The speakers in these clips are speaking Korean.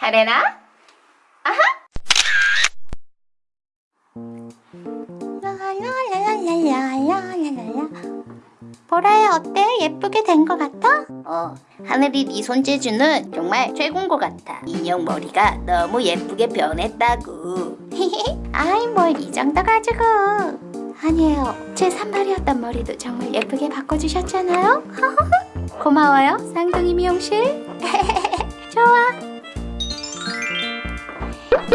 하레나? 아하! 보라야 어때? 예쁘게 된 것 같아? 어, 하늘이 네 손재주는 정말 최고인 것 같아. 인형 머리가 너무 예쁘게 변했다고. 아이 뭘 이 정도 가지고. 아니에요. 제 산발이었던 머리도 정말 예쁘게 바꿔주셨잖아요. 고마워요, 쌍둥이 미용실. 좋아,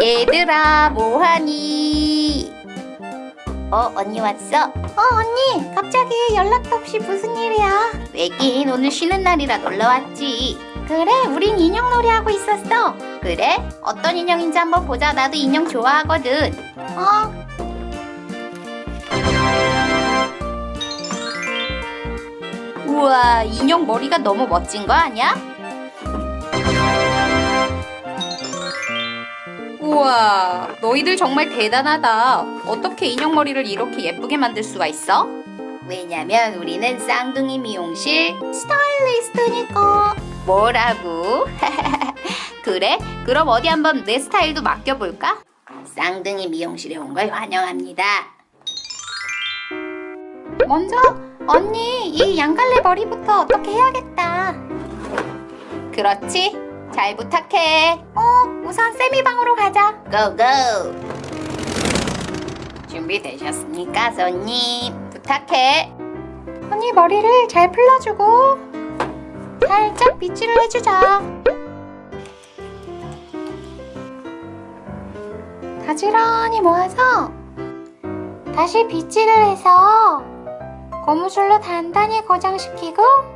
얘들아, 뭐하니? 어, 언니 왔어? 어 언니 갑자기 연락도 없이 무슨 일이야 왜긴 오늘 쉬는 날이라 놀러 왔지. 그래 우린 인형 놀이 하고 있었어 그래? 어떤 인형인지 한번 보자. 나도 인형 좋아하거든. 어 우와, 인형 머리가 너무 멋진 거 아니야? 우와, 너희들 정말 대단하다. 어떻게 인형 머리를 이렇게 예쁘게 만들 수가 있어? 왜냐면 우리는 쌍둥이 미용실 스타일리스트니까 뭐라고? 그래? 그럼 어디 한번 내 스타일도 맡겨볼까? 쌍둥이 미용실에 온 걸 환영합니다. 먼저 언니 이 양갈래 머리부터 어떻게 해야겠다 그렇지? 잘 부탁해. 어 우선 세미 방으로 가자 고고! 준비되셨습니까, 손님? 부탁해. 언니 머리를 잘 풀러주고 살짝 빗질을 해주자 가지런히 모아서 다시 빗질을 해서 고무줄로 단단히 고정시키고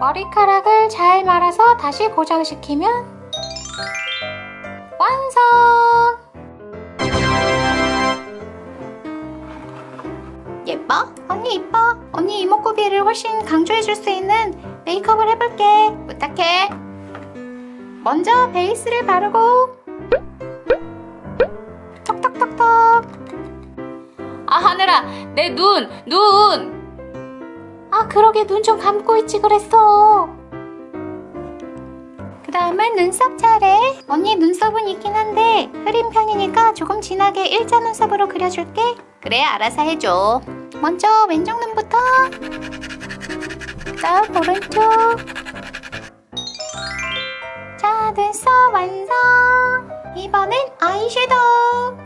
머리카락을 잘 말아서 다시 고정시키면 완성! 예뻐? 언니 이뻐. 언니 이목구비를 훨씬 강조해줄 수 있는 메이크업을 해볼게. 부탁해. 먼저 베이스를 바르고 톡톡톡톡 아, 하늘아, 내 눈, 눈! 아 그러게 눈 좀 감고 있지 그랬어. 그 다음은 눈썹 차례. 언니 눈썹은 있긴 한데 흐린 편이니까 조금 진하게 일자 눈썹으로 그려줄게. 그래, 알아서 해줘. 먼저 왼쪽 눈부터. 그다음 오른쪽. 자 눈썹 완성. 이번엔 아이섀도우.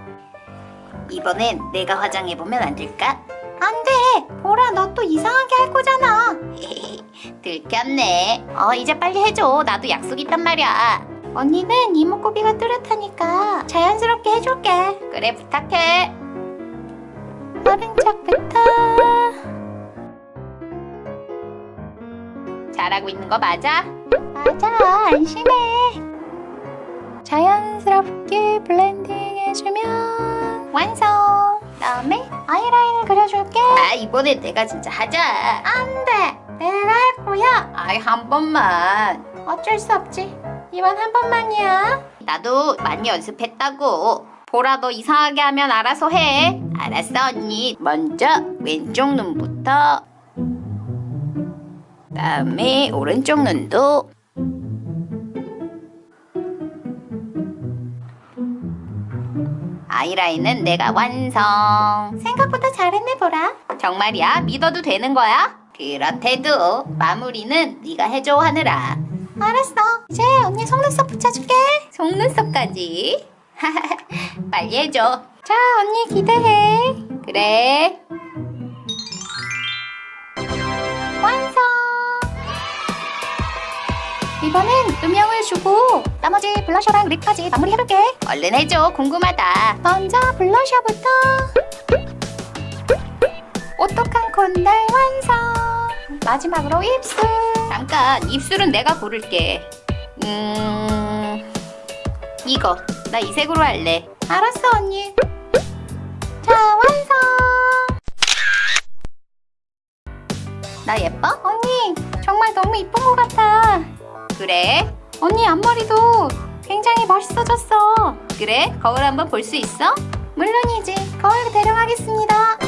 이번엔 내가 화장해보면 안 될까? 안돼 보라 너 또 이상하게 할 거잖아 들켰네. 어, 이제 빨리 해줘. 나도 약속 있단 말이야. 언니는 이목구비가 뚜렷하니까 자연스럽게 해줄게 그래, 부탁해. 오른쪽부터 잘하고 있는 거 맞아? 맞아 안심해 자연스럽게 블렌딩 해주면 완성 다음에 아이라인을 그려줄게 아, 이번엔 내가 진짜 하자. 안돼 내가 할 거야 아이, 한 번만. 어쩔 수 없지 이번 한 번만이야 나도 많이 연습했다고. 보라 너 이상하게 하면 알아서 해. 알았어 언니. 먼저 왼쪽 눈부터. 다음에 오른쪽 눈도. 아이라인은 내가 완성. 생각보다 잘했네 보라 정말이야? 믿어도 되는 거야? 그렇대도 마무리는 네가 해줘 하느라. 알았어 이제 언니 속눈썹 붙여줄게 속눈썹까지. 빨리 해줘. 자 언니 기대해 그래. 완성 이번엔 음영을 주고 나머지 블러셔랑 립까지 마무리해볼게 얼른 해줘. 궁금하다. 먼저 블러셔부터 오똑한 콘달 완성 마지막으로 입술 잠깐 입술은 내가 고를게. 음 이거 나 이 색으로 할래. 알았어 언니 자 완성 나 예뻐? 언니 정말 너무 이쁜 것 같아 그래? 언니 앞머리도 굉장히 멋있어졌어 그래? 거울 한번 볼 수 있어? 물론이지 거울 데려가겠습니다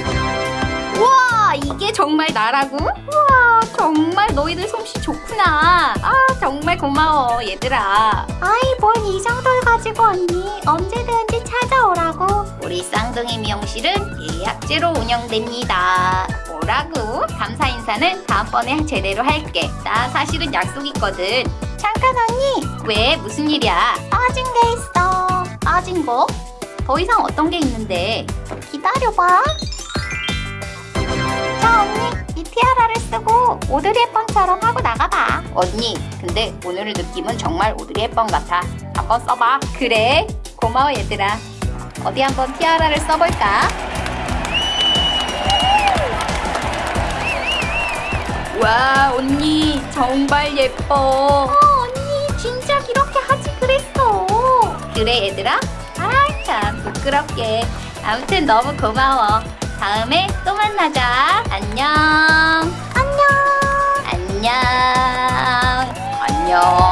우와 이게 정말 나라고? 우와 정말 너희들 솜씨 좋구나 아 정말 고마워 얘들아 아이 뭘이 정도를 가지고 언니 언제든지 찾아오라고 우리 쌍둥이 미용실은 예약제로 운영됩니다 뭐라고? 감사 인사는 다음번에 제대로 할게 나 사실은 약속 있거든 잠깐 언니. 왜? 무슨 일이야? 빠진 게 있어. 빠진 거? 더 이상 어떤 게 있는데? 기다려봐. 자 언니. 이 티아라를 쓰고 오드리 헵번처럼 하고 나가봐. 언니 근데 오늘 느낌은 정말 오드리 헵번 같아. 한번 써봐. 그래. 고마워 얘들아. 어디 한번 티아라를 써볼까? 와 언니. 정말 예뻐 얘들아? 아참 부끄럽게. 아무튼 너무 고마워. 다음에 또 만나자. 안녕. 안녕. 안녕. 안녕